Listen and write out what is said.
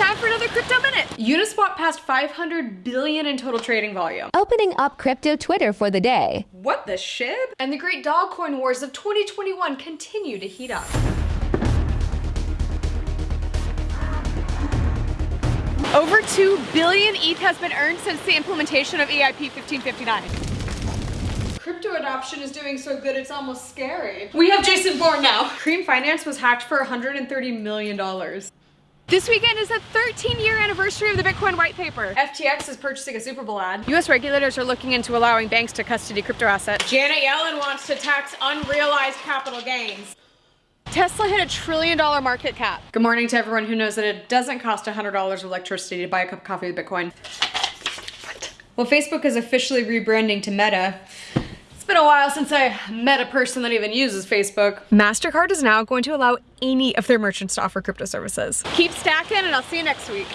time for another Crypto Minute. Uniswap passed 500 billion in total trading volume. Opening up crypto Twitter for the day. What the shib? And the great dog coin wars of 2021 continue to heat up. Over 2 billion ETH has been earned since the implementation of EIP 1559. Crypto adoption is doing so good it's almost scary. We have Jason Bourne now. Cream Finance was hacked for $130 million. This weekend is the 13 year anniversary of the Bitcoin white paper. FTX is purchasing a Super Bowl ad. US regulators are looking into allowing banks to custody crypto assets. Janet Yellen wants to tax unrealized capital gains. Tesla hit a trillion dollar market cap. Good morning to everyone who knows that it doesn't cost $100 of electricity to buy a cup of coffee with Bitcoin. Well, Facebook is officially rebranding to Meta. It's been a while since I met a person that even uses Facebook. MasterCard is now going to allow any of their merchants to offer crypto services. Keep stacking and I'll see you next week.